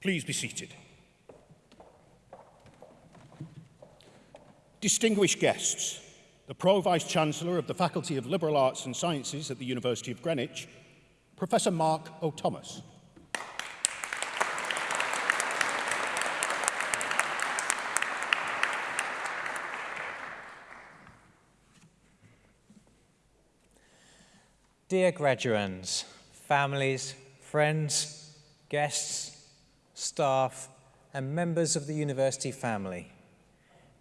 Please be seated. Distinguished guests, the Pro-Vice-Chancellor of the Faculty of Liberal Arts and Sciences at the University of Greenwich, Professor Mark O'Thomas. Dear graduands, families, friends, guests, staff, and members of the university family,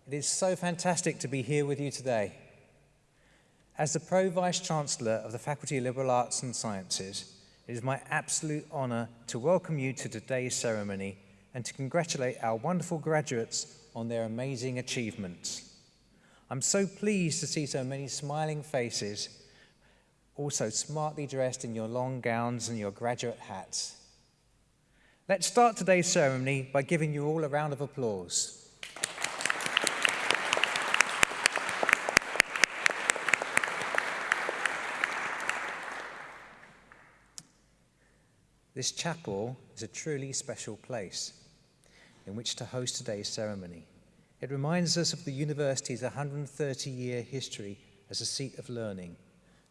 it is so fantastic to be here with you today. As the Pro-Vice-Chancellor of the Faculty of Liberal Arts and Sciences, it is my absolute honour to welcome you to today's ceremony and to congratulate our wonderful graduates on their amazing achievements. I'm so pleased to see so many smiling faces also smartly dressed in your long gowns and your graduate hats. Let's start today's ceremony by giving you all a round of applause. This chapel is a truly special place in which to host today's ceremony. It reminds us of the university's 130-year history as a seat of learning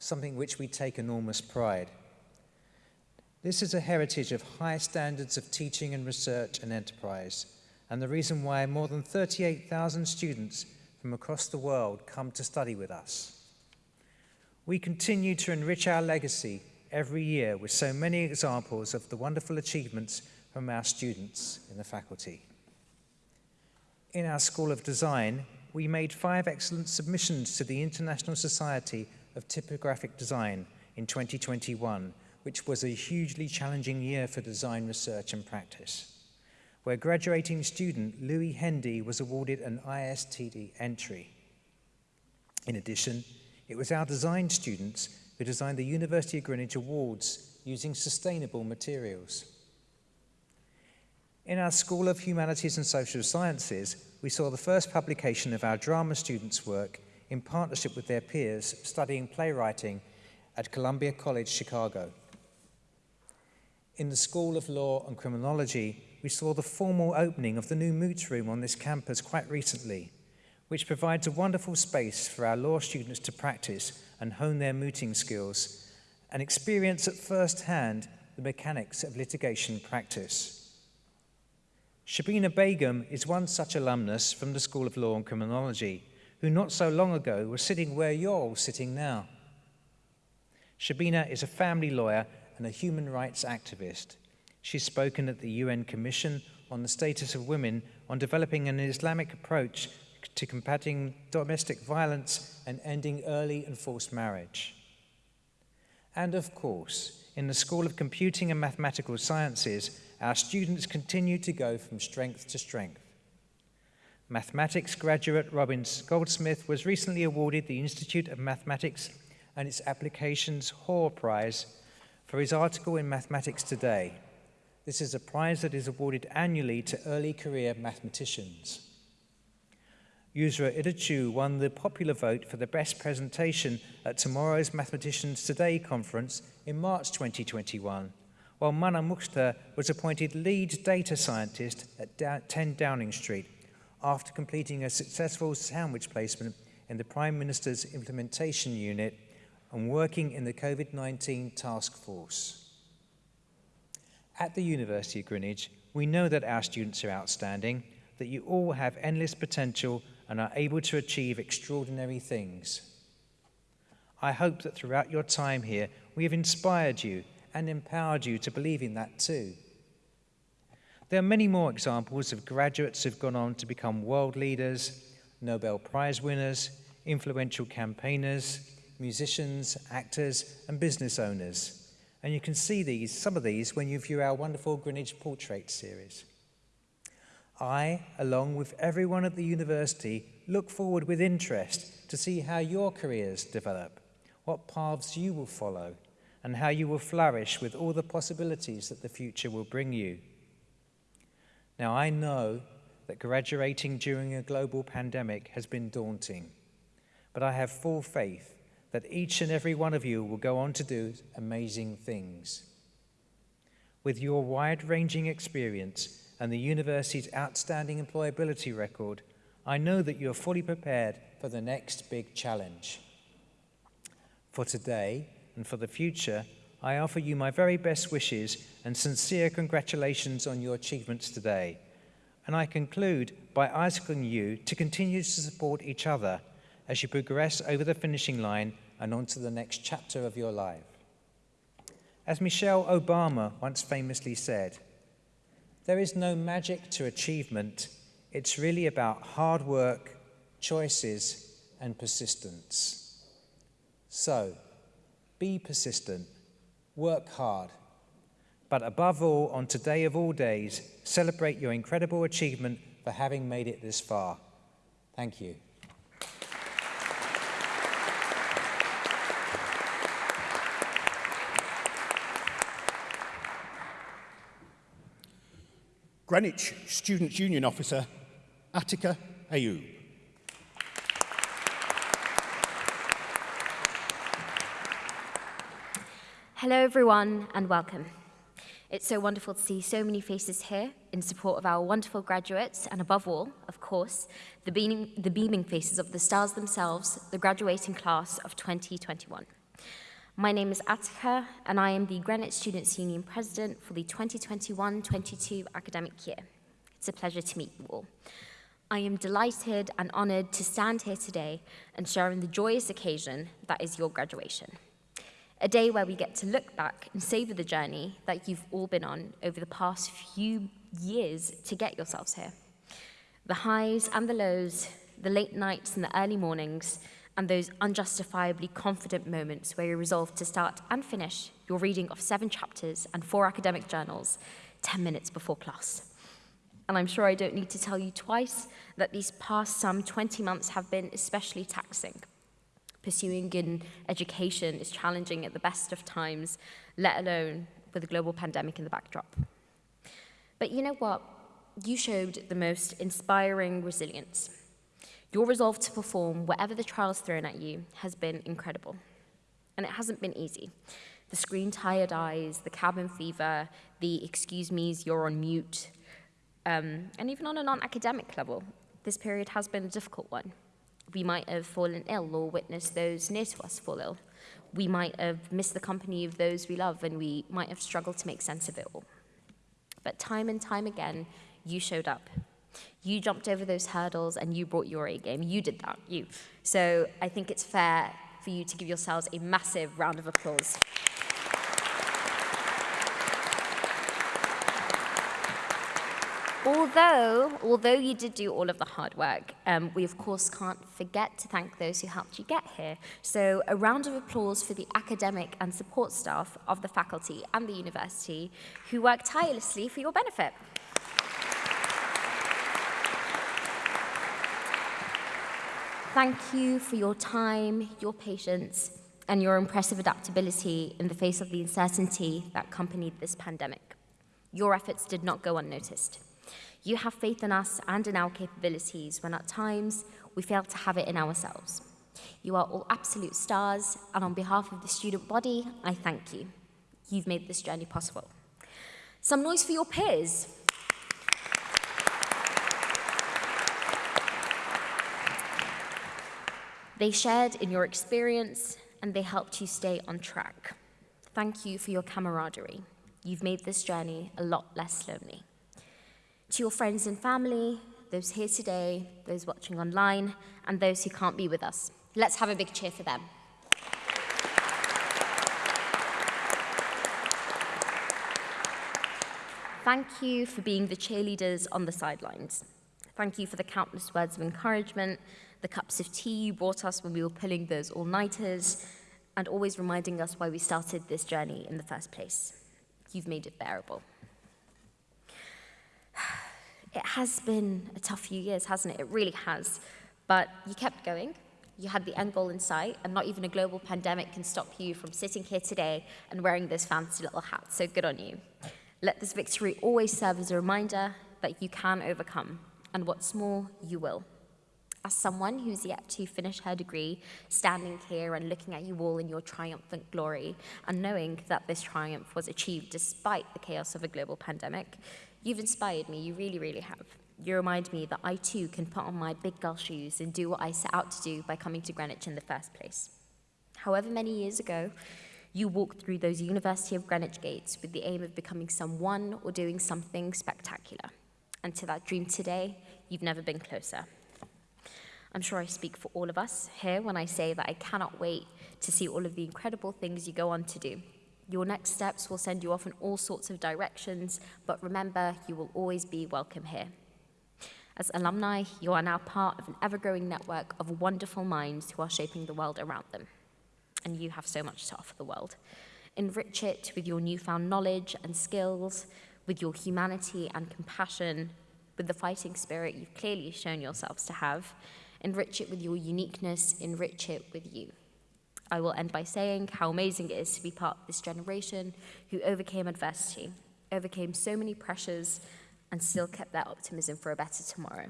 something which we take enormous pride. This is a heritage of high standards of teaching and research and enterprise, and the reason why more than 38,000 students from across the world come to study with us. We continue to enrich our legacy every year with so many examples of the wonderful achievements from our students in the faculty. In our School of Design, we made five excellent submissions to the International Society of Typographic Design in 2021, which was a hugely challenging year for design research and practice, where graduating student Louis Hendy was awarded an ISTD entry. In addition, it was our design students who designed the University of Greenwich Awards using sustainable materials. In our School of Humanities and Social Sciences, we saw the first publication of our drama students' work in partnership with their peers studying playwriting at Columbia College, Chicago. In the School of Law and Criminology, we saw the formal opening of the new Moots Room on this campus quite recently, which provides a wonderful space for our law students to practice and hone their mooting skills and experience at first hand the mechanics of litigation practice. Shabina Begum is one such alumnus from the School of Law and Criminology, who not so long ago was sitting where you're all sitting now. Shabina is a family lawyer and a human rights activist. She's spoken at the UN Commission on the Status of Women on developing an Islamic approach to combating domestic violence and ending early and forced marriage. And of course, in the School of Computing and Mathematical Sciences, our students continue to go from strength to strength. Mathematics graduate Robin Goldsmith was recently awarded the Institute of Mathematics and its Applications Hoare Prize for his article in Mathematics Today. This is a prize that is awarded annually to early career mathematicians. Yusra Idachu won the popular vote for the best presentation at tomorrow's Mathematicians Today conference in March 2021, while Mana Mukhtar was appointed lead data scientist at 10 Downing Street after completing a successful sandwich placement in the Prime Minister's Implementation Unit and working in the COVID-19 task force. At the University of Greenwich, we know that our students are outstanding, that you all have endless potential and are able to achieve extraordinary things. I hope that throughout your time here, we have inspired you and empowered you to believe in that too. There are many more examples of graduates who've gone on to become world leaders, Nobel Prize winners, influential campaigners, musicians, actors, and business owners. And you can see these, some of these, when you view our wonderful Greenwich Portrait series. I, along with everyone at the university, look forward with interest to see how your careers develop, what paths you will follow, and how you will flourish with all the possibilities that the future will bring you. Now, I know that graduating during a global pandemic has been daunting, but I have full faith that each and every one of you will go on to do amazing things. With your wide-ranging experience and the university's outstanding employability record, I know that you are fully prepared for the next big challenge. For today and for the future, I offer you my very best wishes and sincere congratulations on your achievements today. And I conclude by asking you to continue to support each other as you progress over the finishing line and on to the next chapter of your life. As Michelle Obama once famously said, there is no magic to achievement. It's really about hard work, choices, and persistence. So, be persistent, work hard, but above all, on today of all days, celebrate your incredible achievement for having made it this far. Thank you. Greenwich Students' Union Officer, Attica Ayoub. Hello, everyone, and welcome. It's so wonderful to see so many faces here in support of our wonderful graduates, and above all, of course, the beaming, the beaming faces of the stars themselves, the graduating class of 2021. My name is Attica, and I am the Greenwich Students' Union President for the 2021-22 academic year. It's a pleasure to meet you all. I am delighted and honoured to stand here today and share in the joyous occasion that is your graduation. A day where we get to look back and savour the journey that you've all been on over the past few years to get yourselves here. The highs and the lows, the late nights and the early mornings, and those unjustifiably confident moments where you resolve to start and finish your reading of seven chapters and four academic journals 10 minutes before class. And I'm sure I don't need to tell you twice that these past some 20 months have been especially taxing. Pursuing in education is challenging at the best of times, let alone with a global pandemic in the backdrop. But you know what? You showed the most inspiring resilience your resolve to perform whatever the trials thrown at you has been incredible. And it hasn't been easy. The screen tired eyes, the cabin fever, the excuse me's, you're on mute, um, and even on a non-academic level, this period has been a difficult one. We might have fallen ill or witnessed those near to us fall ill. We might have missed the company of those we love and we might have struggled to make sense of it all. But time and time again, you showed up you jumped over those hurdles and you brought your A game. You did that, you. So I think it's fair for you to give yourselves a massive round of applause. Although, although you did do all of the hard work, um, we of course can't forget to thank those who helped you get here. So a round of applause for the academic and support staff of the faculty and the university who worked tirelessly for your benefit. Thank you for your time, your patience, and your impressive adaptability in the face of the uncertainty that accompanied this pandemic. Your efforts did not go unnoticed. You have faith in us and in our capabilities when at times we fail to have it in ourselves. You are all absolute stars, and on behalf of the student body, I thank you. You've made this journey possible. Some noise for your peers. They shared in your experience and they helped you stay on track. Thank you for your camaraderie. You've made this journey a lot less lonely. To your friends and family, those here today, those watching online, and those who can't be with us, let's have a big cheer for them. Thank you for being the cheerleaders on the sidelines. Thank you for the countless words of encouragement the cups of tea you brought us when we were pulling those all-nighters, and always reminding us why we started this journey in the first place. You've made it bearable. It has been a tough few years, hasn't it? It really has. But you kept going. You had the end goal in sight, and not even a global pandemic can stop you from sitting here today and wearing this fancy little hat, So good on you. Let this victory always serve as a reminder that you can overcome, and what's more, you will. As someone who's yet to finish her degree, standing here and looking at you all in your triumphant glory, and knowing that this triumph was achieved despite the chaos of a global pandemic, you've inspired me, you really, really have. You remind me that I too can put on my big girl shoes and do what I set out to do by coming to Greenwich in the first place. However many years ago, you walked through those University of Greenwich gates with the aim of becoming someone or doing something spectacular. And to that dream today, you've never been closer. I'm sure I speak for all of us here when I say that I cannot wait to see all of the incredible things you go on to do. Your next steps will send you off in all sorts of directions, but remember, you will always be welcome here. As alumni, you are now part of an ever-growing network of wonderful minds who are shaping the world around them. And you have so much to offer the world. Enrich it with your newfound knowledge and skills, with your humanity and compassion, with the fighting spirit you've clearly shown yourselves to have, Enrich it with your uniqueness, enrich it with you. I will end by saying how amazing it is to be part of this generation who overcame adversity, overcame so many pressures, and still kept their optimism for a better tomorrow.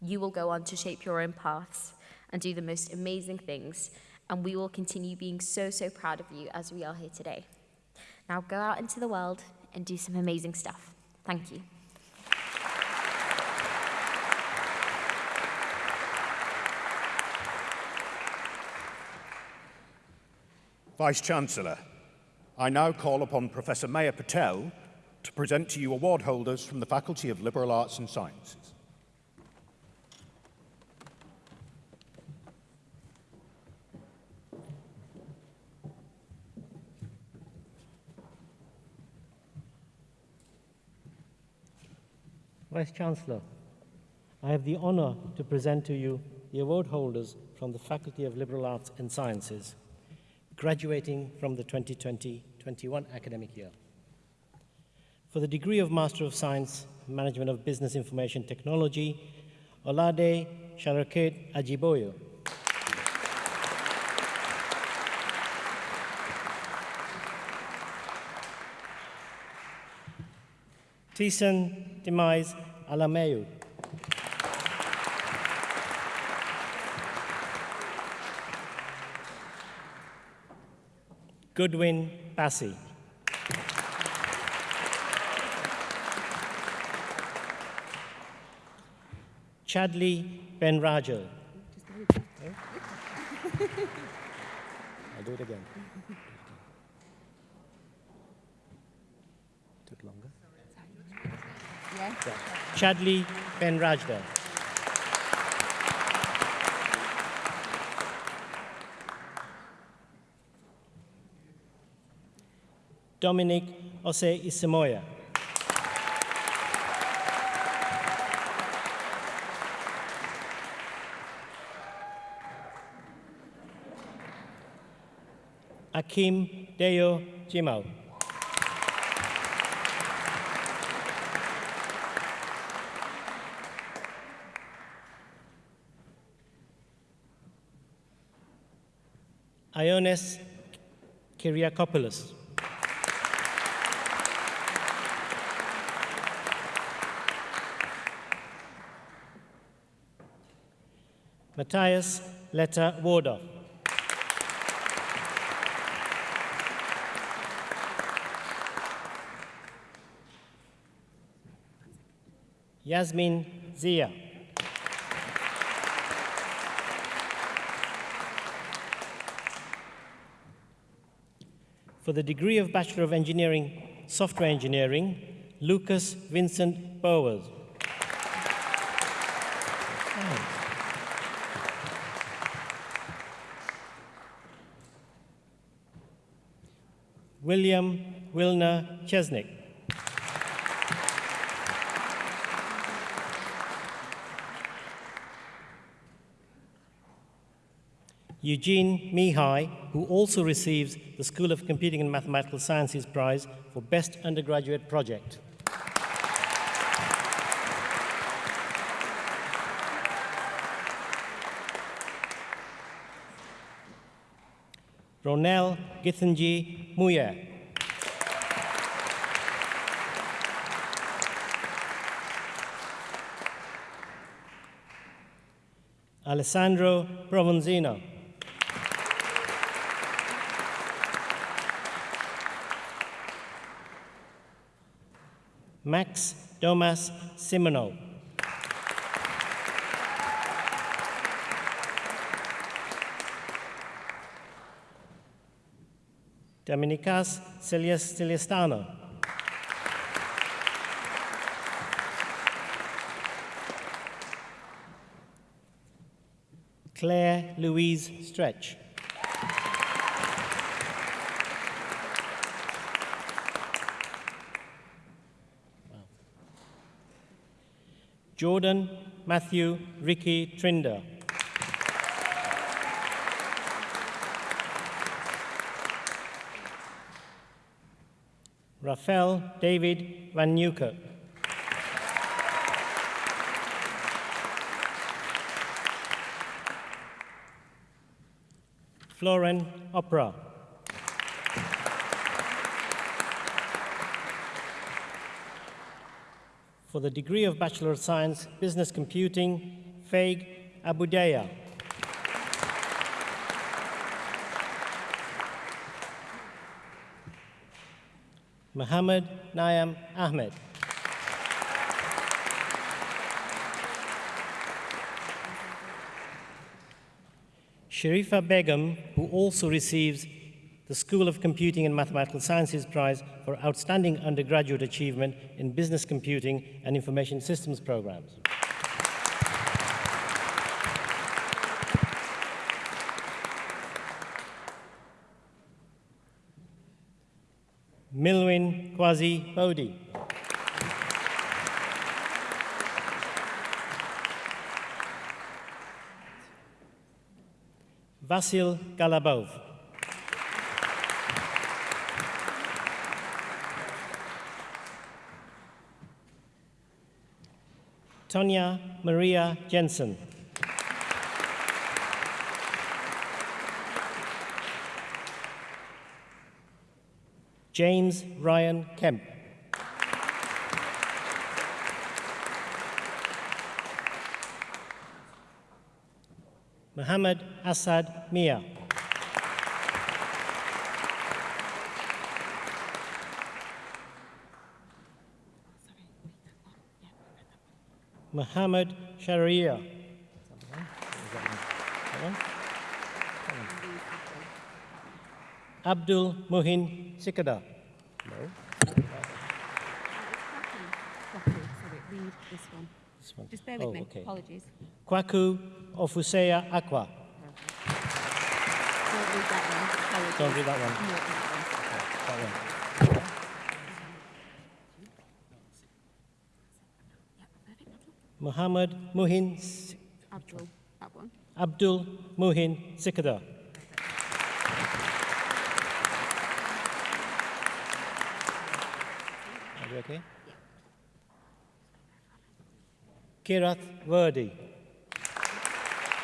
You will go on to shape your own paths and do the most amazing things, and we will continue being so, so proud of you as we are here today. Now go out into the world and do some amazing stuff. Thank you. Vice-Chancellor, I now call upon Professor Maya Patel to present to you award holders from the Faculty of Liberal Arts and Sciences. Vice-Chancellor, I have the honor to present to you the award holders from the Faculty of Liberal Arts and Sciences graduating from the 2020-21 academic year. For the degree of Master of Science, Management of Business Information Technology, Olade Sharaket Ajiboyo. Tison Demise Alameyu. Goodwin Passy. Chadley Ben Rajal. I'll do it again. Took longer. Yeah. Chadley Ben Dominic Ose Isamoya. Akim Deo Jimao. Ionis Kyriakopoulos. Matthias Letta Wardoff. Yasmin Zia. For the degree of Bachelor of Engineering, Software Engineering, Lucas Vincent Bowers. William Wilner Chesnick. Eugene Mihai, who also receives the School of Computing and Mathematical Sciences Prize for Best Undergraduate Project. Ronel Githinji Muye. Alessandro Provenzino. Max Domas Simono. Dominicas Celestano. Claire Louise Stretch. Jordan Matthew Ricky Trinder. Rafael David Van Newkirk. Floren Opera. For the degree of Bachelor of Science, Business Computing, Faig Abudaya. Muhammad Nayam Ahmed. Sharifa Begum, who also receives the School of Computing and Mathematical Sciences Prize for Outstanding Undergraduate Achievement in Business Computing and Information Systems Programs. Milwin Kwasi Bodhi. Vasil Galabov. Tonya Maria Jensen. James Ryan Kemp. Muhammad Assad Mia. Muhammad Sharia. Abdul Muhin Sikada. Sorry, read this one. This one. Just bear with Oh, me. okay. Apologies. Kwaku Ofusea Aqua. Don't read that one. Apologies. Don't read that one. No, that one. That one. Muhammad Muhin Abdul, that one. Abdul Muhin Sikada. Okay? Kirath Verdi,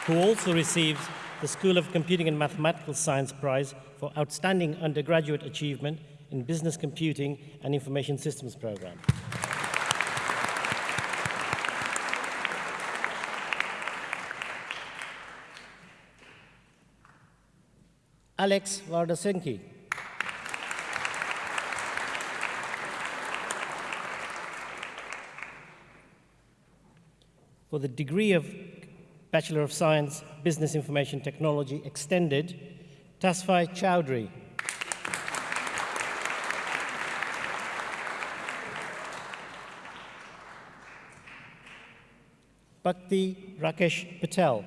who also receives the School of Computing and Mathematical Science Prize for Outstanding Undergraduate Achievement in Business Computing and Information Systems Program. Alex Vardasenki. For the degree of Bachelor of Science, Business Information Technology Extended, Tasfai Chowdhury. Bhakti Rakesh Patel.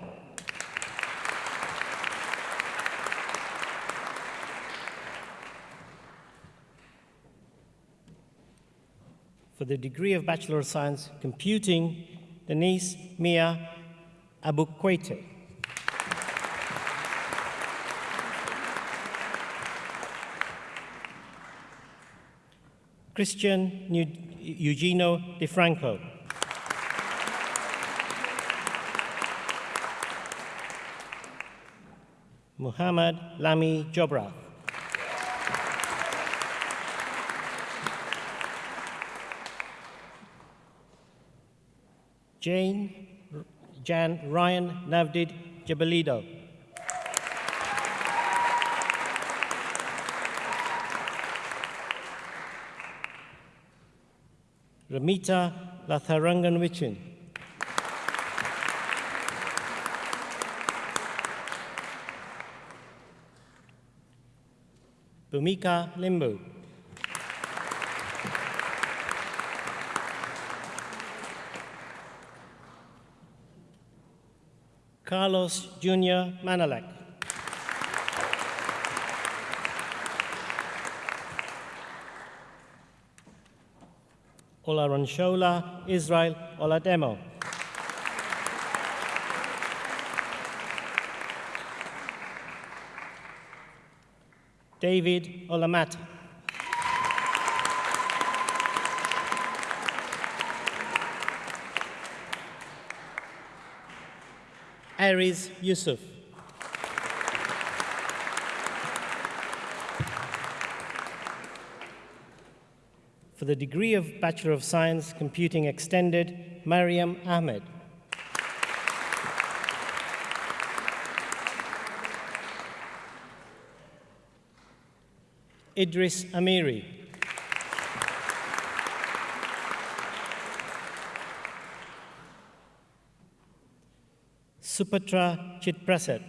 For the degree of Bachelor of Science, Computing, Denise Mia Abukwete. Christian Eugenio DeFranco. Muhammad Lami Jobra. Jane, Jan Ryan Navdid Jabalido. Ramita Latharangan Bumika Limbu. Carlos Jr. Manalek. Ola Olaranshola Israel Olademo. David Olamat. Aries Yusuf. For the degree of Bachelor of Science, Computing Extended, Mariam Ahmed. Idris Amiri. Supatra Chitprasad.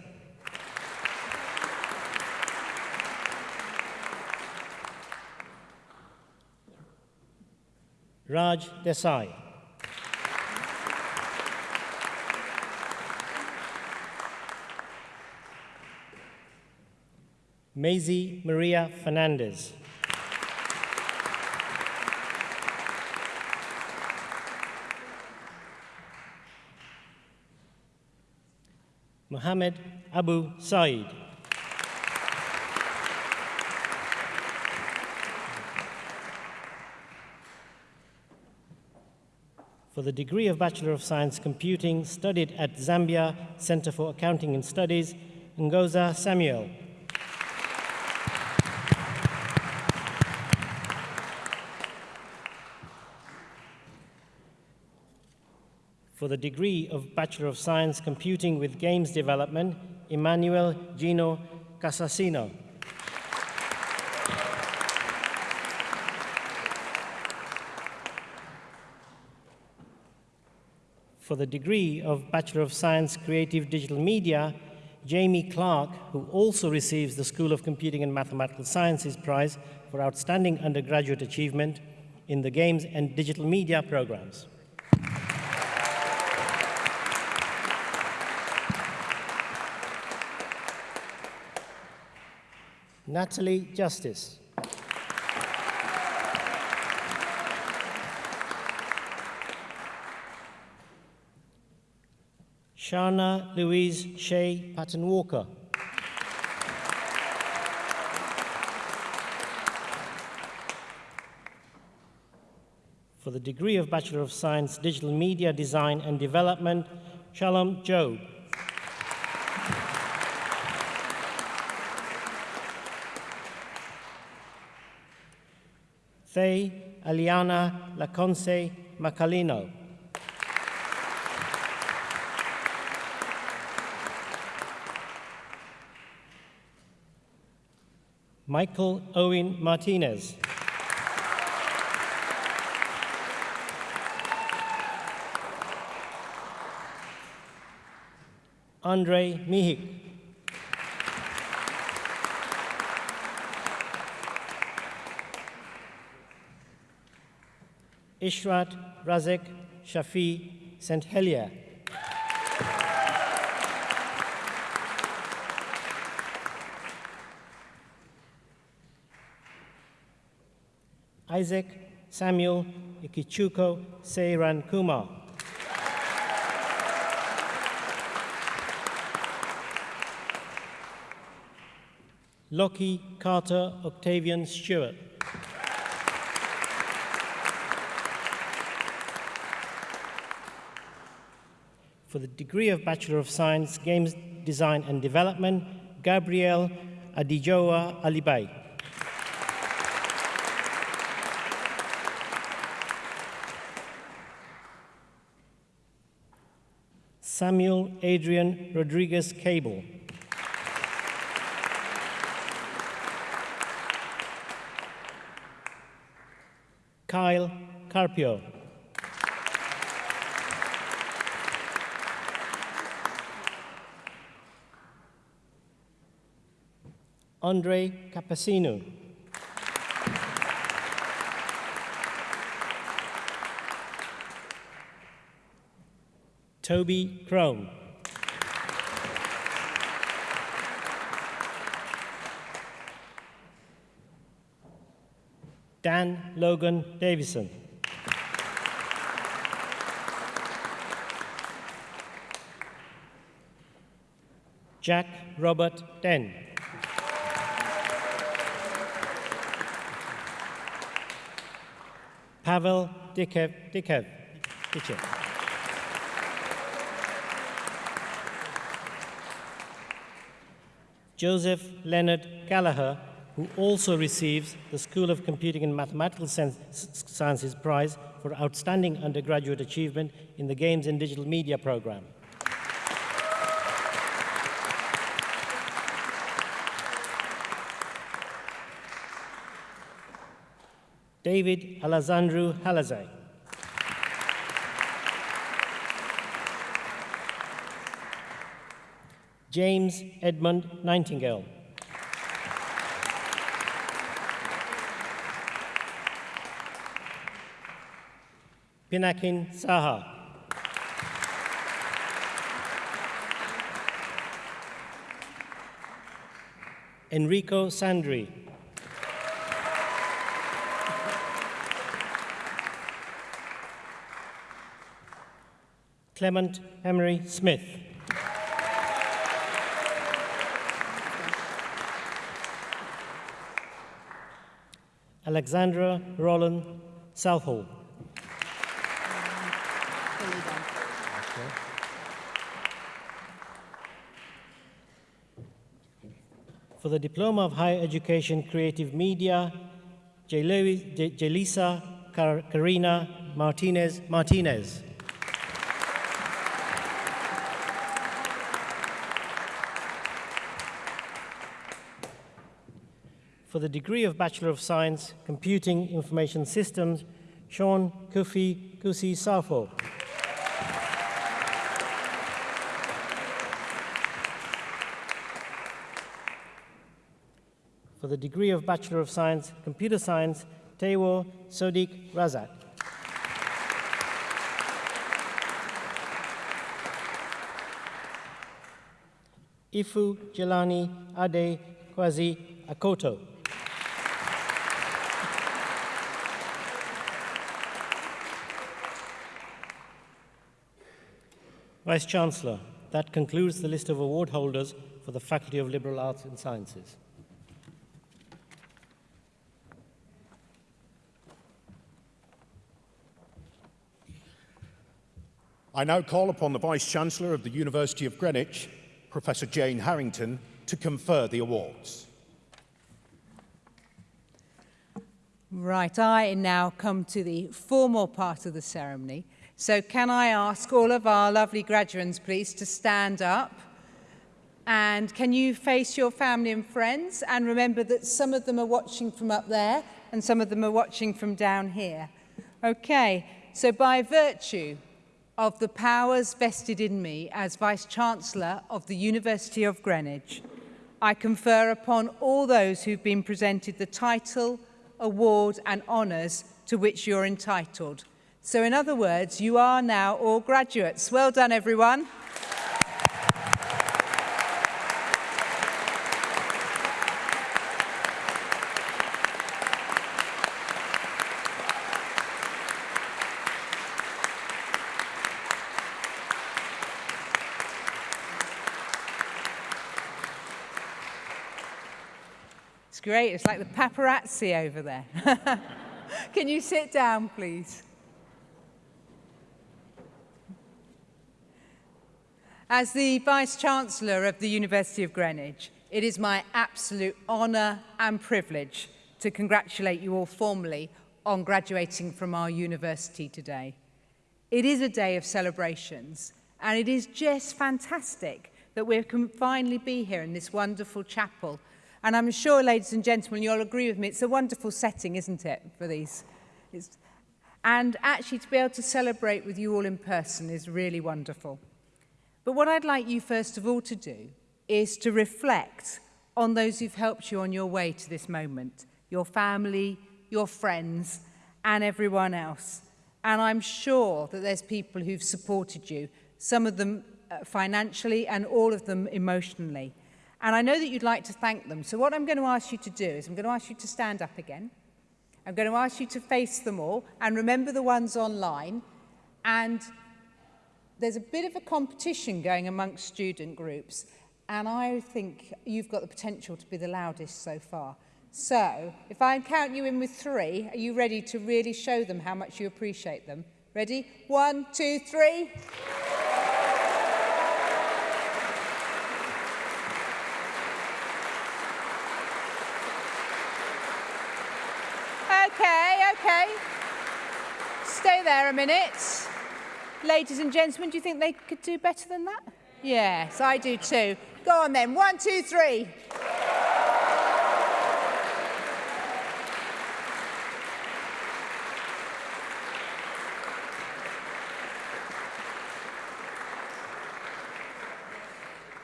Raj Desai. Maisie Maria Fernandez. Mohammed Abu Said. For the degree of Bachelor of Science Computing, studied at Zambia Center for Accounting and Studies, Ngoza Samuel. For the degree of Bachelor of Science Computing with Games Development, Emmanuel Gino Casasino. For the degree of Bachelor of Science Creative Digital Media, Jamie Clark, who also receives the School of Computing and Mathematical Sciences Prize for Outstanding Undergraduate Achievement in the Games and Digital Media programs. Natalie Justice. Shana Louise Shea Patton Walker. For the degree of Bachelor of Science, Digital Media Design and Development, Shalom Job. Thay Aliana Laconce Macalino. Michael Owen Martinez. Andre Mihik. Ishrat Razek Shafi St. Helia. Isaac Samuel Ikichuko Seiran Kumar. Lockie Carter Octavian Stewart. For the degree of Bachelor of Science, Games Design and Development, Gabriel Adijoa Alibay. Samuel Adrian Rodriguez Cable. Kyle Carpio. Andre Capacino. Toby Crone. Dan Logan Davison. Jack Robert Den. Pavel Dikev, Dikev, Dikev. Joseph Leonard Gallagher, who also receives the School of Computing and Mathematical Sciences Prize for Outstanding Undergraduate Achievement in the Games and Digital Media program. David Alessandro Halazay. James Edmund Nightingale. Pinakin Saha. Enrico Sandri. Clement Emery Smith. Alexandra Roland Southall. For the Diploma of Higher Education Creative Media, Jelisa Karina Martinez Martinez. For the degree of Bachelor of Science, Computing Information Systems, Sean Kufi Kusi Safo. For the degree of Bachelor of Science, Computer Science, Tewo Sodiq Razak. Ifu Jelani Ade Kwazi Akoto. Vice Chancellor, that concludes the list of award holders for the Faculty of Liberal Arts and Sciences. I now call upon the Vice Chancellor of the University of Greenwich, Professor Jane Harrington, to confer the awards. Right, I now come to the formal part of the ceremony. So can I ask all of our lovely graduates, please, to stand up? And can you face your family and friends? And remember that some of them are watching from up there and some of them are watching from down here. Okay, so by virtue of the powers vested in me as Vice-Chancellor of the University of Greenwich, I confer upon all those who've been presented the title, award and honours to which you're entitled. So in other words, you are now all graduates. Well done, everyone. Great. It's like the paparazzi over there. Can you sit down, please? As the Vice-Chancellor of the University of Greenwich, it is my absolute honour and privilege to congratulate you all formally on graduating from our university today. It is a day of celebrations and it is just fantastic that we can finally be here in this wonderful chapel. And I'm sure, ladies and gentlemen, you'll agree with me, it's a wonderful setting, isn't it, for these? It's, and actually to be able to celebrate with you all in person is really wonderful. But what I'd like you first of all to do is to reflect on those who've helped you on your way to this moment, your family, your friends, and everyone else. And I'm sure that there's people who've supported you, some of them uh, financially and all of them emotionally. And I know that you'd like to thank them. So what I'm going to ask you to do is I'm going to ask you to stand up again. I'm going to ask you to face them all and remember the ones online and there's a bit of a competition going amongst student groups. And I think you've got the potential to be the loudest so far. So, if I count you in with three, are you ready to really show them how much you appreciate them? Ready? One, two, three. Okay, okay. Stay there a minute. Ladies and gentlemen, do you think they could do better than that? Yes, I do too. Go on then. One, two, three.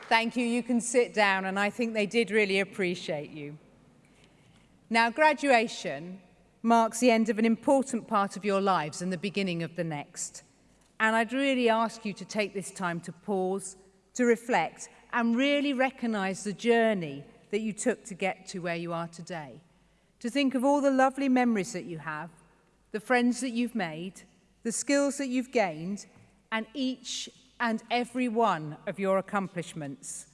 Thank you. You can sit down, and I think they did really appreciate you. Now, graduation marks the end of an important part of your lives and the beginning of the next. And I'd really ask you to take this time to pause, to reflect, and really recognize the journey that you took to get to where you are today. To think of all the lovely memories that you have, the friends that you've made, the skills that you've gained, and each and every one of your accomplishments.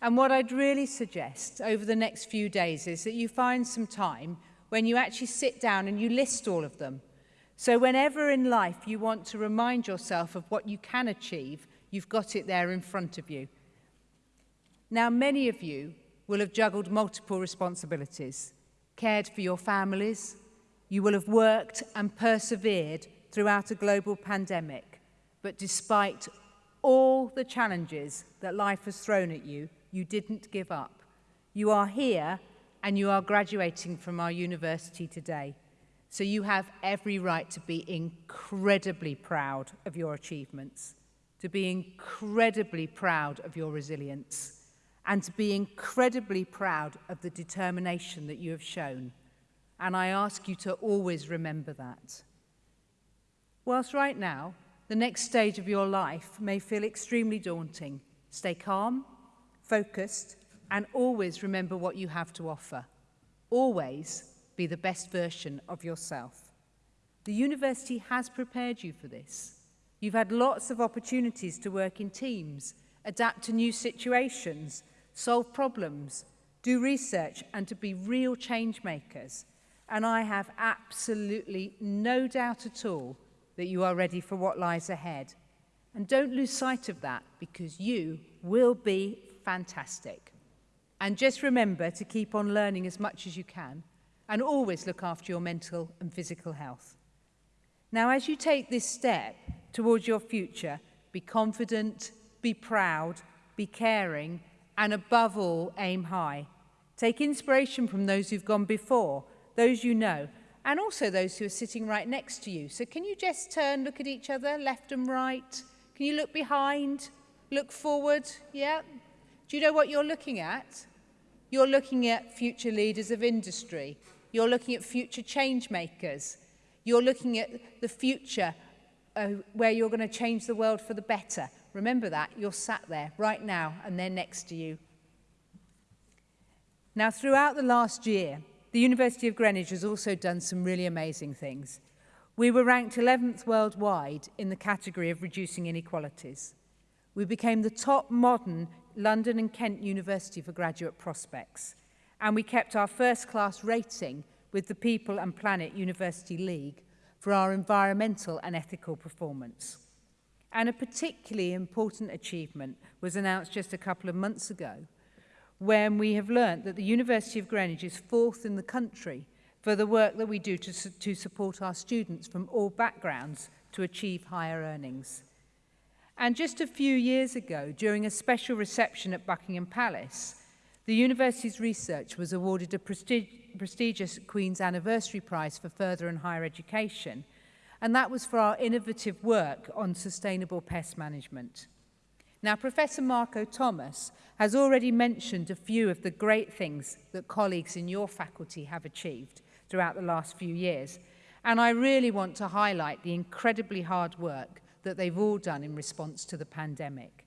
And what I'd really suggest over the next few days is that you find some time when you actually sit down and you list all of them So whenever in life you want to remind yourself of what you can achieve, you've got it there in front of you. Now, many of you will have juggled multiple responsibilities, cared for your families, you will have worked and persevered throughout a global pandemic. But despite all the challenges that life has thrown at you, you didn't give up. You are here and you are graduating from our university today. So you have every right to be incredibly proud of your achievements, to be incredibly proud of your resilience, and to be incredibly proud of the determination that you have shown. And I ask you to always remember that. Whilst right now, the next stage of your life may feel extremely daunting, stay calm, focused, and always remember what you have to offer. Always be the best version of yourself. The university has prepared you for this. You've had lots of opportunities to work in teams, adapt to new situations, solve problems, do research and to be real change makers. And I have absolutely no doubt at all that you are ready for what lies ahead. And don't lose sight of that because you will be fantastic. And just remember to keep on learning as much as you can and always look after your mental and physical health. Now, as you take this step towards your future, be confident, be proud, be caring, and above all, aim high. Take inspiration from those who've gone before, those you know, and also those who are sitting right next to you. So can you just turn, look at each other, left and right? Can you look behind? Look forward? Yeah? Do you know what you're looking at? You're looking at future leaders of industry, You're looking at future change makers. You're looking at the future uh, where you're going to change the world for the better. Remember that. You're sat there right now and they're next to you. Now, throughout the last year, the University of Greenwich has also done some really amazing things. We were ranked 11th worldwide in the category of reducing inequalities. We became the top modern London and Kent University for graduate prospects. and we kept our first class rating with the People and Planet University League for our environmental and ethical performance. And a particularly important achievement was announced just a couple of months ago when we have learnt that the University of Greenwich is fourth in the country for the work that we do to, su to support our students from all backgrounds to achieve higher earnings. And just a few years ago, during a special reception at Buckingham Palace, The university's research was awarded a prestig prestigious Queen's Anniversary Prize for Further and Higher Education, and that was for our innovative work on sustainable pest management. Now, Professor Marco Thomas has already mentioned a few of the great things that colleagues in your faculty have achieved throughout the last few years, and I really want to highlight the incredibly hard work that they've all done in response to the pandemic.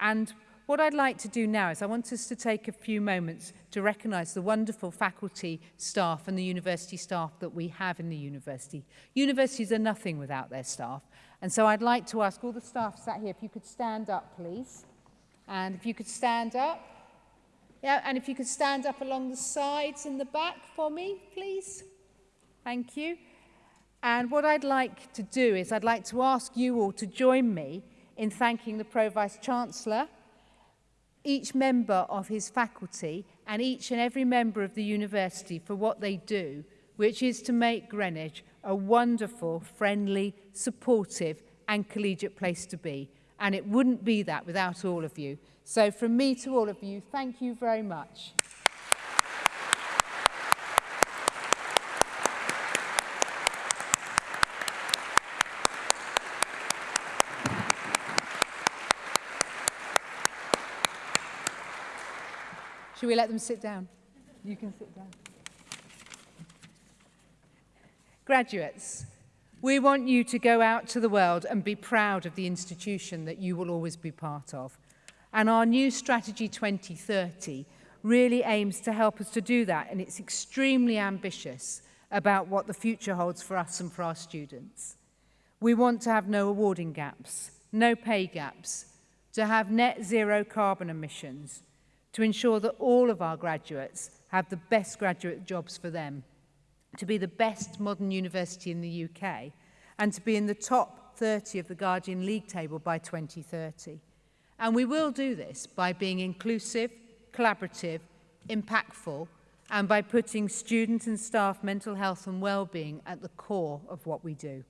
And what I'd like to do now is I want us to take a few moments to recognise the wonderful faculty staff and the university staff that we have in the university. Universities are nothing without their staff. And so I'd like to ask all the staff sat here if you could stand up, please. And if you could stand up. Yeah, and if you could stand up along the sides and the back for me, please. Thank you. And what I'd like to do is I'd like to ask you all to join me in thanking the Pro-Vice Chancellor, each member of his faculty and each and every member of the university for what they do, which is to make Greenwich a wonderful, friendly, supportive and collegiate place to be. And it wouldn't be that without all of you. So from me to all of you, thank you very much. We let them sit down? You can sit down. Graduates, we want you to go out to the world and be proud of the institution that you will always be part of. And our new Strategy 2030 really aims to help us to do that, and it's extremely ambitious about what the future holds for us and for our students. We want to have no awarding gaps, no pay gaps, to have net zero carbon emissions, to ensure that all of our graduates have the best graduate jobs for them, to be the best modern university in the UK, and to be in the top 30 of the Guardian League table by 2030. And we will do this by being inclusive, collaborative, impactful, and by putting student and staff mental health and well-being at the core of what we do.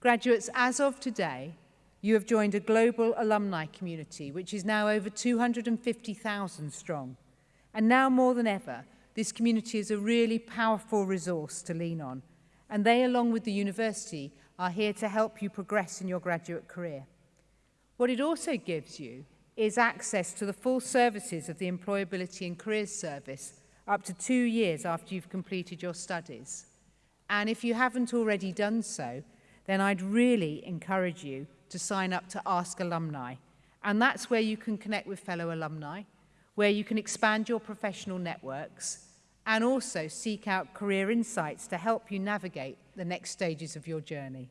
Graduates, as of today, you have joined a global alumni community, which is now over 250,000 strong. And now more than ever, this community is a really powerful resource to lean on. And they, along with the university, are here to help you progress in your graduate career. What it also gives you is access to the full services of the Employability and Careers Service up to two years after you've completed your studies. And if you haven't already done so, then I'd really encourage you to sign up to Ask Alumni. And that's where you can connect with fellow alumni, where you can expand your professional networks and also seek out career insights to help you navigate the next stages of your journey.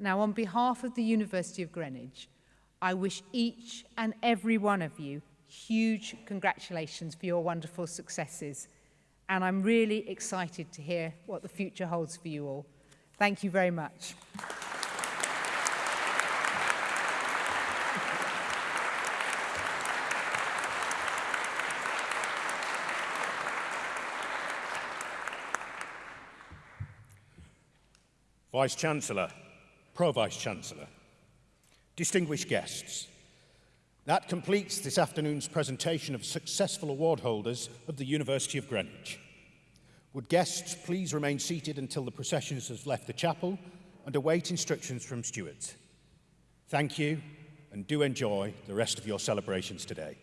Now, on behalf of the University of Greenwich, I wish each and every one of you huge congratulations for your wonderful successes. And I'm really excited to hear what the future holds for you all. Thank you very much. Vice-Chancellor, Pro-Vice-Chancellor, distinguished guests, that completes this afternoon's presentation of successful award holders of the University of Greenwich. Would guests please remain seated until the procession has left the chapel and await instructions from stewards. Thank you and do enjoy the rest of your celebrations today.